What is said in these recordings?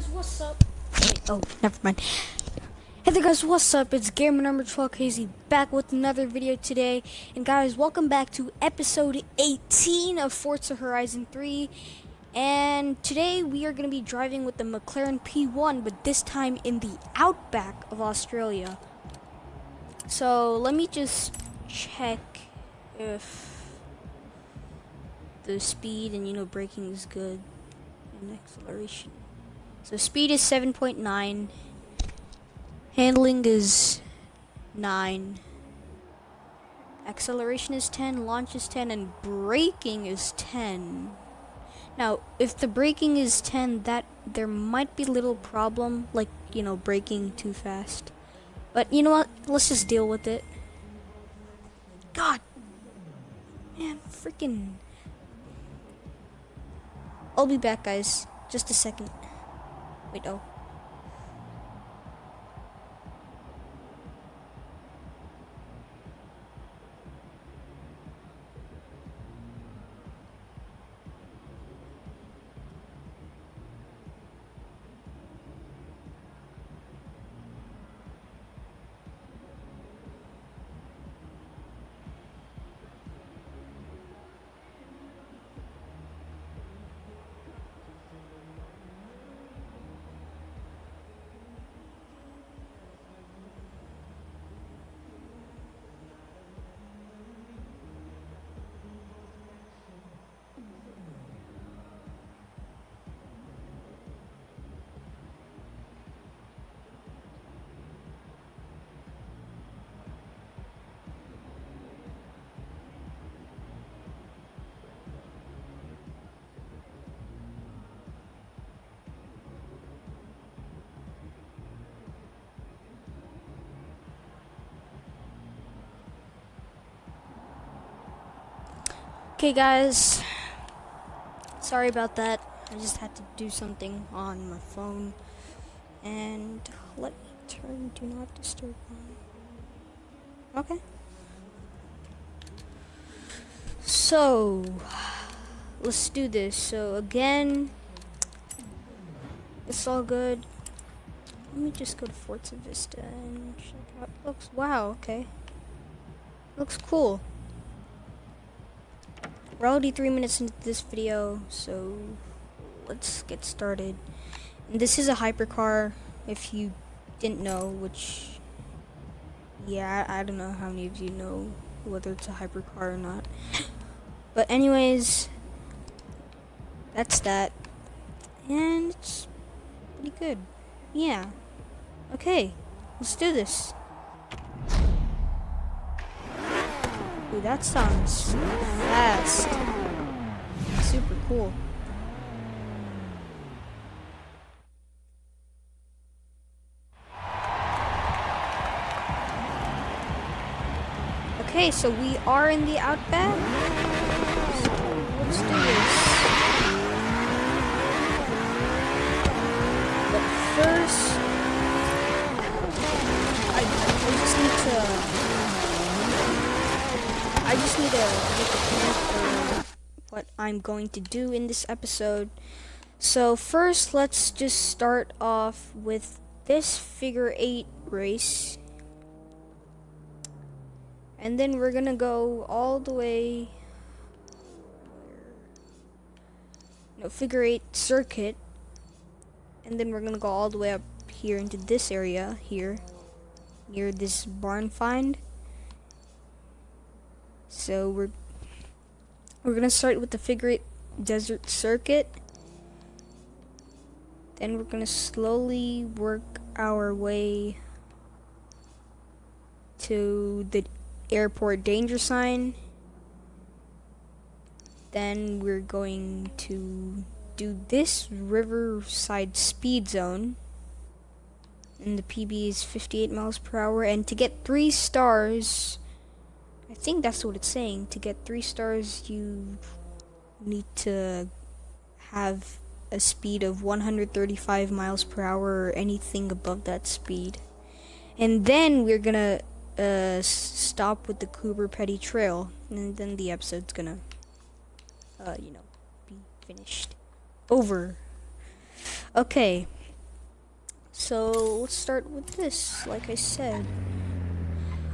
guys, what's up? Oh, never mind. Hey there guys, what's up? It's Gamer number 12 Crazy back with another video today. And guys, welcome back to episode 18 of Forza Horizon 3. And today we are going to be driving with the McLaren P1, but this time in the outback of Australia. So let me just check if the speed and you know braking is good and acceleration. So speed is 7.9. Handling is 9. Acceleration is 10, launch is 10, and braking is 10. Now, if the braking is 10, that there might be little problem, like, you know, braking too fast. But you know what? Let's just deal with it. God. Man, freaking. I'll be back, guys. Just a second. Wait, oh. Okay, guys. Sorry about that. I just had to do something on my phone. And let me turn Do Not Disturb on. Okay. So, let's do this. So, again, it's all good. Let me just go to Forza Vista and check out. Looks wow. Okay. Looks cool. We're already three minutes into this video, so let's get started. And this is a hypercar, if you didn't know, which, yeah, I, I don't know how many of you know whether it's a hypercar or not. But anyways, that's that. And it's pretty good. Yeah. Okay, let's do this. That sounds fast. Super cool. Okay, so we are in the outback. Let's do this. But first, I, I just need to To for what I'm going to do in this episode. So first, let's just start off with this figure eight race. And then we're gonna go all the way no figure eight circuit and then we're gonna go all the way up here into this area here near this barn find so we're we're gonna start with the figure eight desert circuit. Then we're gonna slowly work our way to the airport danger sign. Then we're going to do this riverside speed zone. And the PB is 58 miles per hour. And to get three stars, I think that's what it's saying. To get three stars, you need to have a speed of 135 miles per hour or anything above that speed. And then we're gonna uh, stop with the Coober Pedy Trail, and then the episode's gonna, uh, you know, be finished. Over. Okay, So let's start with this, like I said.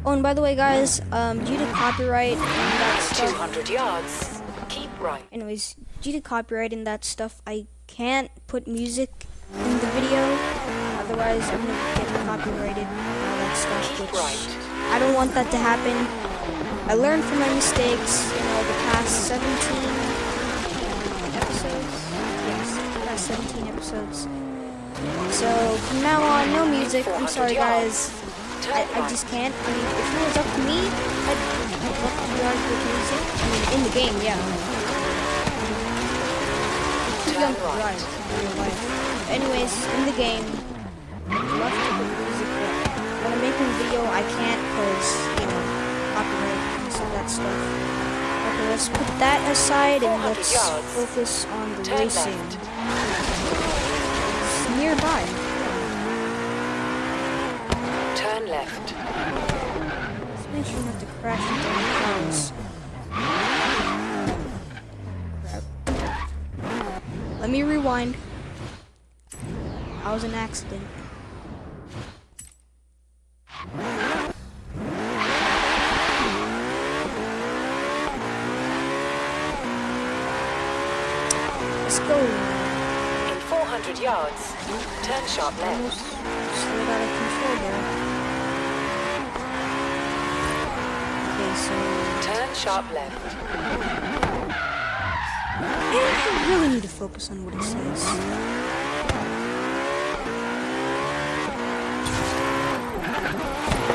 Oh, and by the way, guys, um, due to copyright and that stuff. 200 yards. Keep right. Anyways, due to copyright and that stuff, I can't put music in the video. Otherwise, I'm gonna get copyrighted and all that stuff, which right. I don't want that to happen. I learned from my mistakes, you know, the past 17 episodes. Yes, the past 17 episodes. So from now on, no music. I'm sorry, guys. I, I just can't. I mean, if it was up to me, I'd love to guys with music. I mean, in the game, yeah. Too young to drive in real life. Anyways, in the game, I'd love to put music, but when I'm making a video, I can't because, you know, copyright and some of that stuff. Okay, let's put that aside and let's focus on the racing. It's nearby. Left. Let's make sure not to crash into. Let me rewind. I was an accident. Let's go. In 400 yards. Turn sharp left. slid out of control there. Okay, so So turn sharp left. I really need to focus on what it says.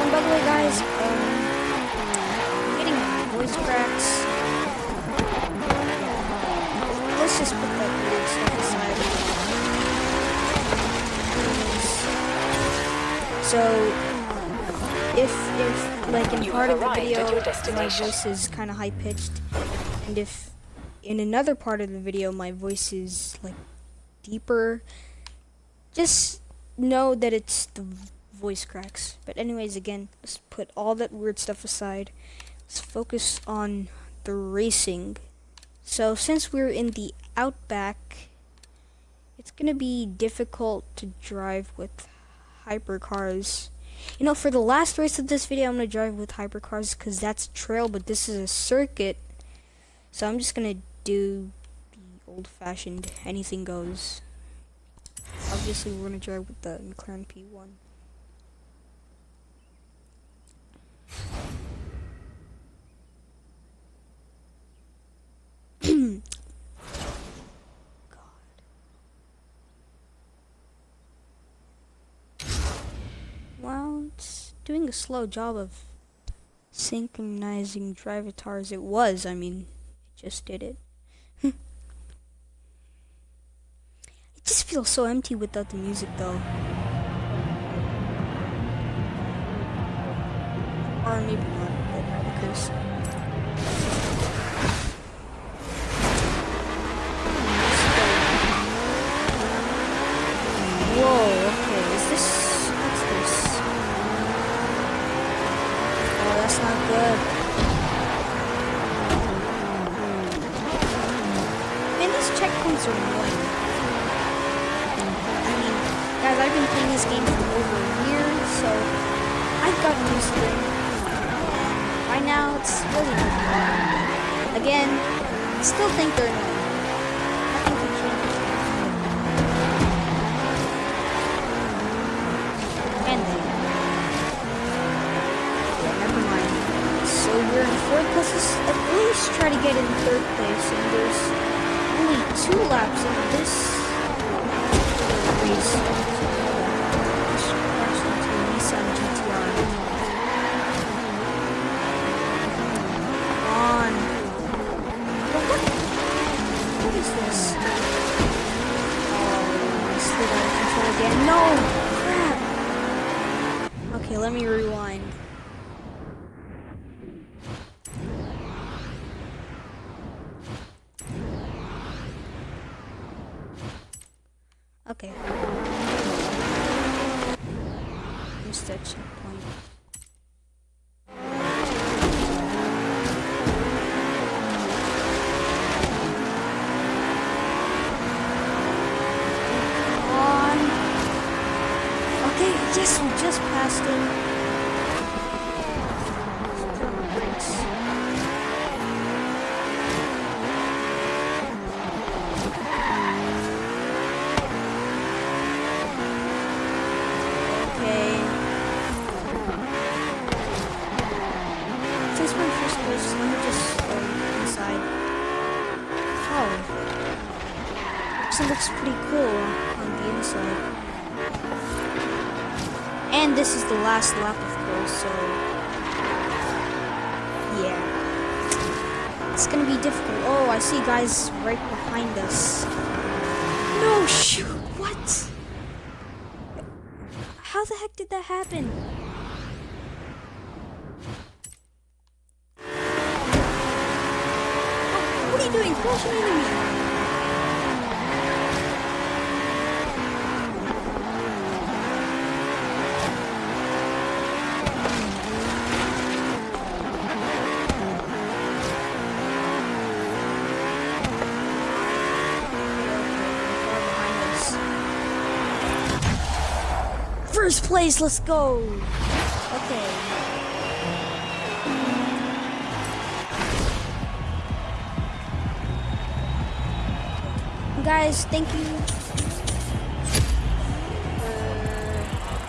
And by the way, guys, um, I'm getting voice cracks. Let's just put that weird stuff aside. So, if if like in You part of the video my voice is kind of high pitched, and if in another part of the video my voice is like deeper, just know that it's the voice cracks. But anyways, again, let's put all that weird stuff aside. Let's focus on the racing. So since we're in the outback, it's gonna be difficult to drive with hypercars. You know, for the last race of this video, I'm gonna drive with hypercars because that's trail, but this is a circuit. So I'm just gonna do the old-fashioned anything goes. Obviously, we're gonna drive with the McLaren P1. Well, it's doing a slow job of synchronizing drivatars. It was, I mean, it just did it. it just feels so empty without the music, though. Or maybe not, because. Whoa, okay, is this. What's this? Oh, that's not good. Man, these checkpoints are annoying. I mean, guys, I've been playing this game for over a year, so I've gotten used to it. And by now, it's really not bad. Again, I still think they're annoying. Nothing can change. And then. Yeah, never mind. So we're in fourth place. Let's at least try to get in third place. And there's only two laps in this race. Just crashed into a Nissan GTR. Come on. What, what, what is this? Oh, I slid out of control again. No! Crap! Okay, let me rewind. Okay. Missed that checkpoint. Come on. Yes, we just passed him. Let's put on the brakes. Okay. Since we're in first place, let me just go inside. Oh. This looks pretty cool on the inside. And this is the last lap, of course, so... Yeah. It's gonna be difficult. Oh, I see guys right behind us. No, shoot! What? How the heck did that happen? Oh, what are you doing? Crashing into me! First place, let's go. Okay. Guys, thank you for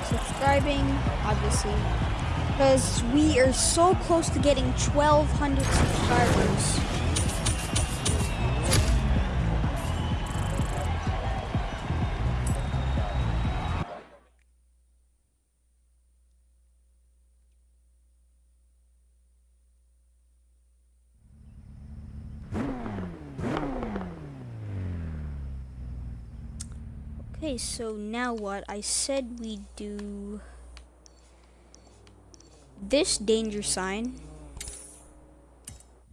subscribing, obviously. Because we are so close to getting 1,200 subscribers. Okay, so now what? I said we do this danger sign.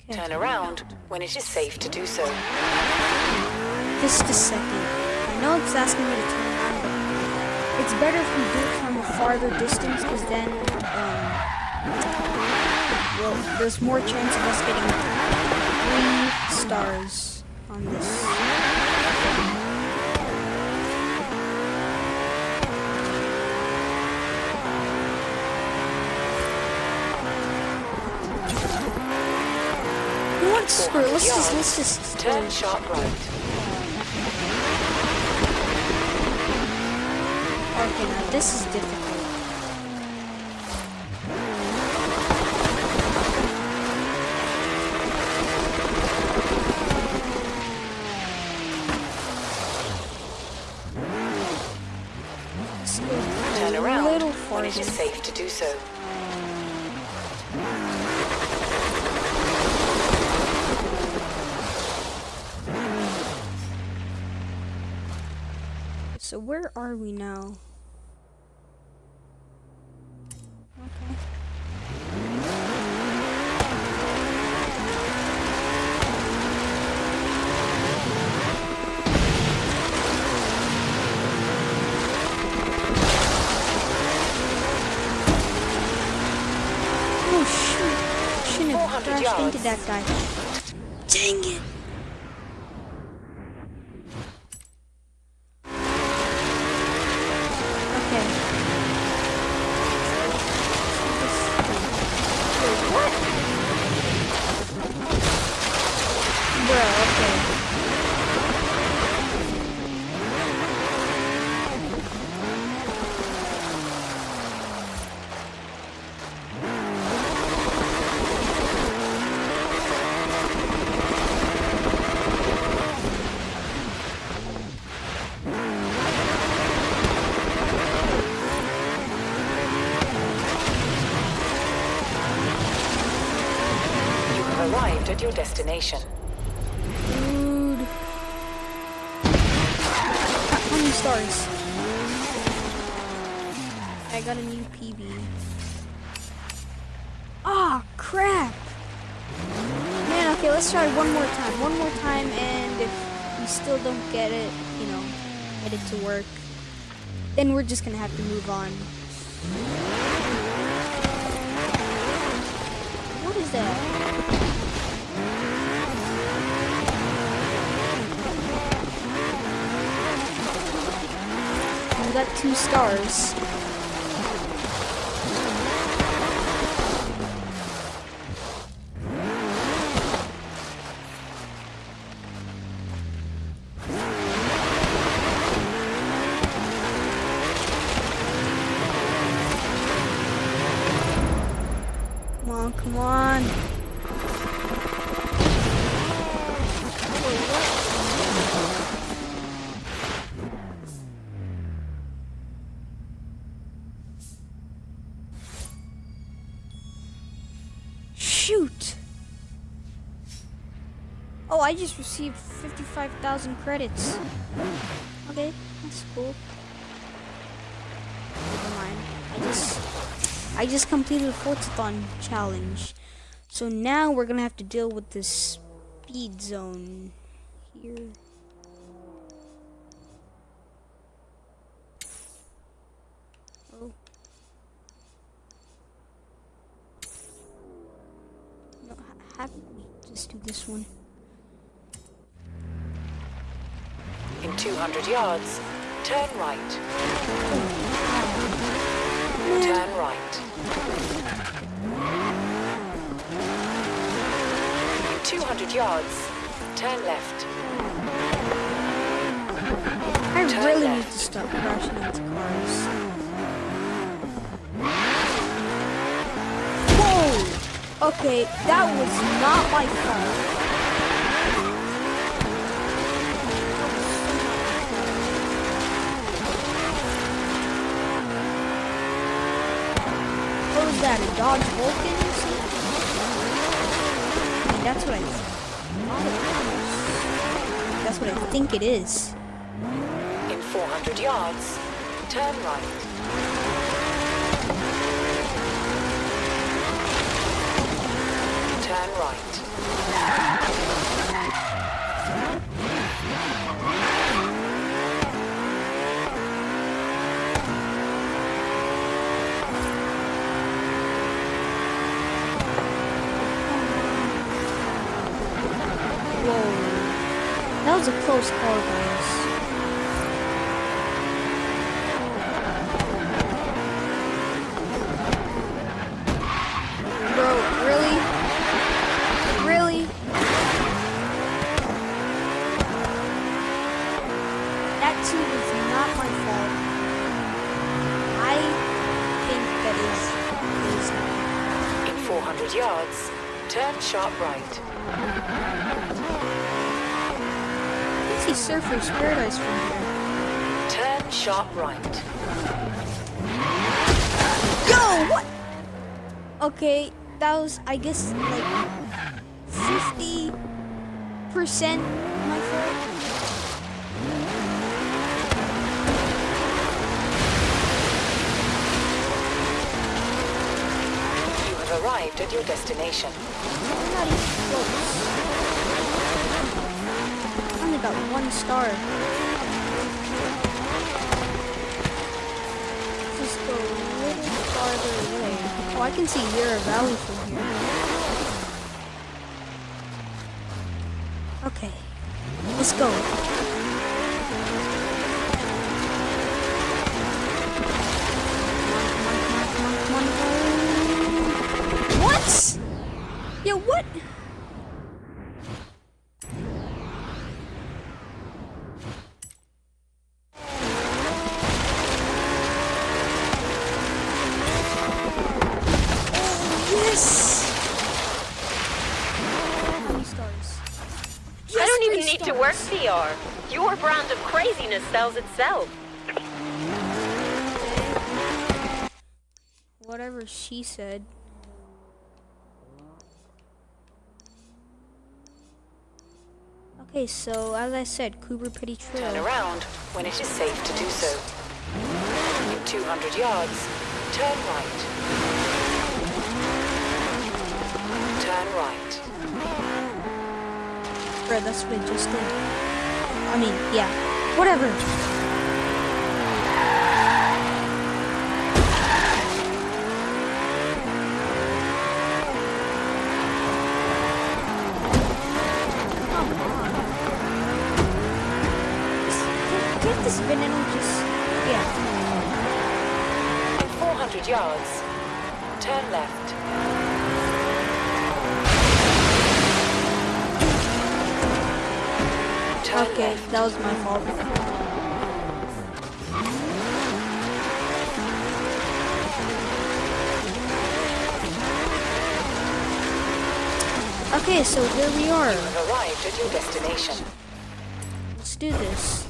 Okay. Turn around when it is safe to do so. Just a second. I know it's asking me to turn around, it's better if we do it from a farther distance, because then, um, well, there's more chance of us getting three stars on this. You know what? Screw it. Let's just, let's just. Turn sharp right. Okay, now this is difficult. Turn around little when it is safe to do. So are we now? Okay. Oh shoot! Shouldn't have 400 crashed into that guy. Dang it! Destination. Dude. How many stars? I got a new PB. Ah, crap. Man, okay, let's try one more time. One more time, and if we still don't get it, you know, get it to work, then we're just gonna have to move on. What is that? Got two stars. Oh, I just received 55,000 credits. Okay, that's cool. Never mind. I just I just completed a Forzathon challenge. So now we're gonna have to deal with this speed zone here. Oh. Just do this one. In 200 yards, turn right. Turn right. 200 yards, turn left. I Turn really need to stop crashing into cars. Whoa! Okay, that was not my fault. What was that, a Dodge Vulcan something? That's what I That's what I think it is. In 400 yards, turn right. Turn right. Whoa. That was a close call, guys. Bro, really? Really? That too was not my fault. I think that is, is In 400 yards, turn sharp right. I can see Surfer's Paradise from here. Turn sharp right. Yo, what? Okay, that was, I guess, like 50% my fault. You have arrived at your destination. I'm not even close. I only got one star. Just go a little farther away. Oh, I can see Yarra Valley from here. Okay, let's go. Work. PR. Your brand of craziness sells itself. Whatever she said. Okay, so as I said, Coober Pedy Turn around when it is safe to do so. In 200 yards, turn right. Turn right. Bro, that's what I just did. I mean, yeah. Whatever. Come on. Just get, get this banana just yeah. In 400 yards, turn left. Okay, that was my fault. Okay, so here we are. You have arrived at your destination. Let's do this.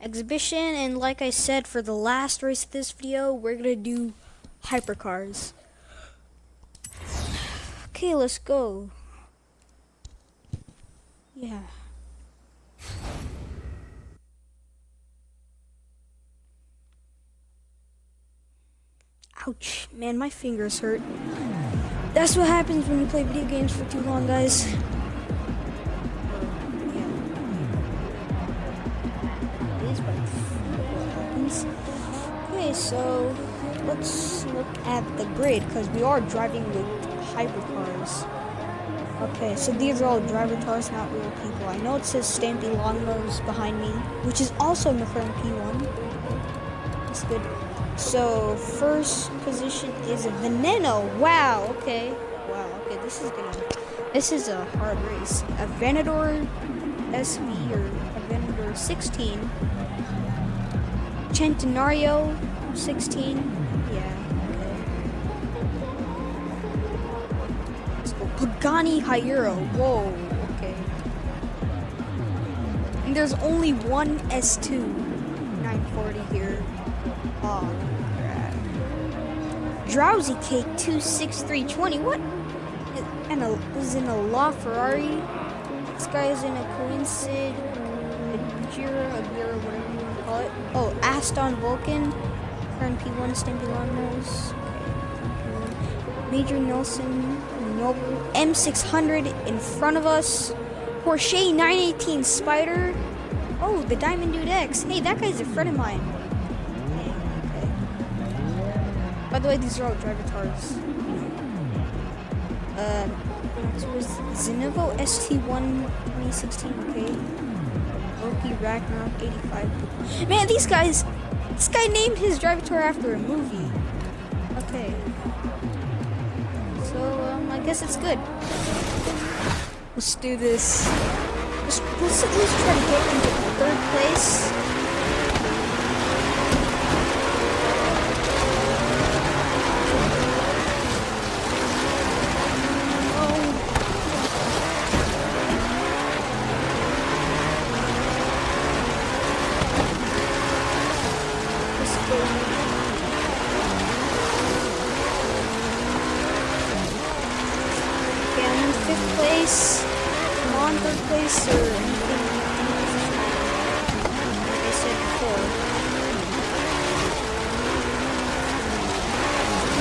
Exhibition, and like I said, for the last race of this video, we're gonna do hypercars. Okay, let's go. Yeah. Ouch, man, my fingers hurt. That's what happens when you play video games for too long, guys. Okay, so let's look at the grid because we are driving with hypercars. Okay, so these are all drivatars, not real people. I know it says Stampy Longnose behind me, which is also McLaren P1. That's good. So first position is a Veneno. Wow. Okay. Wow. Okay. This is gonna. This is a hard race. A Venador SV or a Venador 16. Centenario 16. Yeah. Okay. Let's go. Pagani Huayra. Whoa. Okay. And there's only one S2 940 here. Drowsy Cake 26320. What? And a, is in a LaFerrari. This guy is in a Koenigsegg, a Jira, a Gira, whatever you want to call it. Oh, Aston Vulcan. Current P1 Stampy. Okay. Major Nelson, Noble, M600 in front of us. Porsche 918 Spider. Oh, the Diamond Dude X. Hey, that guy's a friend of mine. The way, these are all drivatars. Uh, was Zenvo ST1 2016, okay. Loki Ragnarok 85. Man, these guys, this guy named his drivatar after a movie. Okay. So, um, I guess it's good. Let's do this. Let's, let's at least try to get into third place.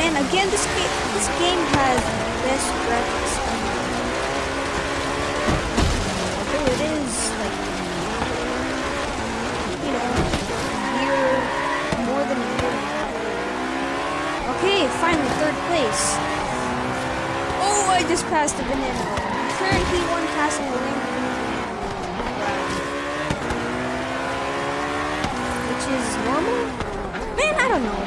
Man, again, this game, this game has best graphics. Although it is, like, you know, year, more than a year. Okay, finally, third place. Oh, I just passed a banana. Currently one passing a Lamborghini. Which is normal? Man, I don't know.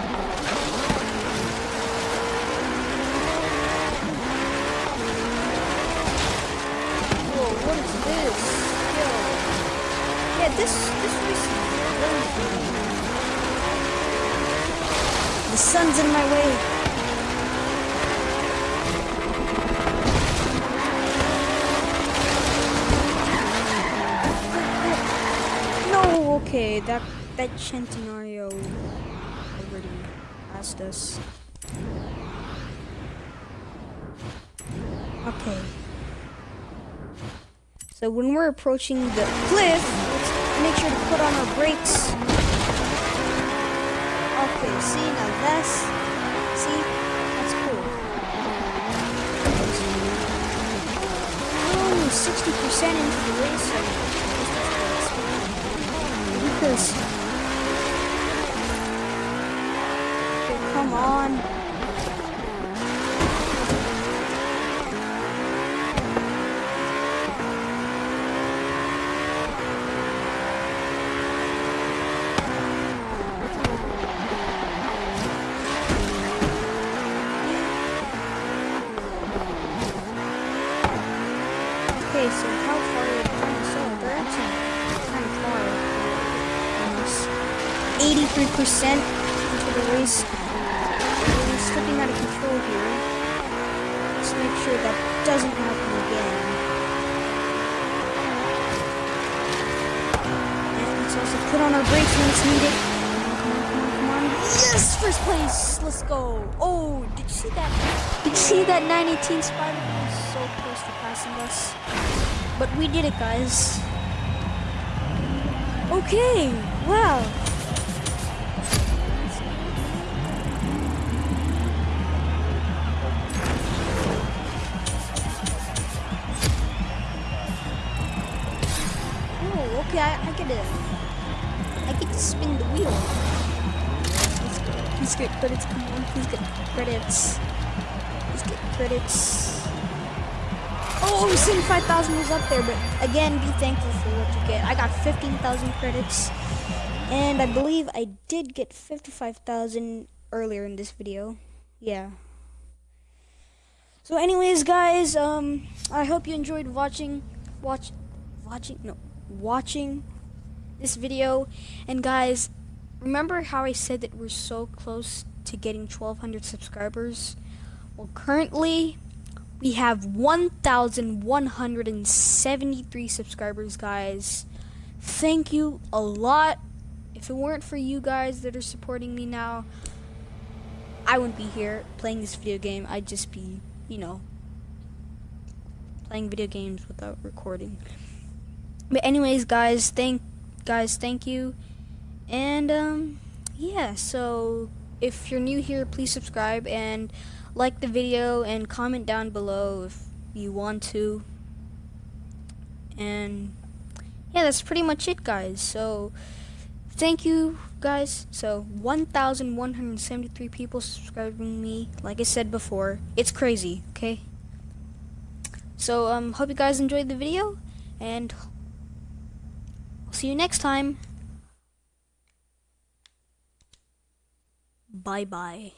Whoa, what is this? Yo. Yeah, this this is The sun's in my way. No, okay, that that Centenario already asked us. Okay. So when we're approaching the cliff, make sure to put on our brakes. Okay, see now that's see that's cool. Oh, 60% into the race. Okay, come on. Okay, so how far are they trying to sell? They're actually kind of far. 83% into the race. We're slipping out of control here. Let's make sure that doesn't happen again. And let's also put on our brakes when it's needed. Come on, come on, come on. Yes, first place. Let's go. Oh, did you see that? Did you see that 918 spider? It was so close to passing us. But we did it, guys. Okay. Wow. Okay. I, I get it. I get to spin the wheel. Let's go. Please get credits. Come on, credits. Please credits. Oh, 75,000 was up there, but again, be thankful for what you get. I got 15,000 credits, and I believe I did get 55,000 earlier in this video. Yeah. So, anyways, guys, um, I hope you enjoyed watching, watch, watching, no, watching this video. And guys, remember how I said that we're so close to getting 1,200 subscribers? Well, currently, we have 1,173 subscribers, guys. Thank you a lot. If it weren't for you guys that are supporting me now, I wouldn't be here playing this video game. I'd just be, you know, playing video games without recording. But anyways, guys, thank guys, thank you. And um yeah, so if you're new here, please subscribe and like the video and comment down below if you want to. And yeah, that's pretty much it, guys. So thank you, guys. So 1,173 people subscribing me. Like I said before, it's crazy. Okay. So um, hope you guys enjoyed the video, and See you next time. Bye bye.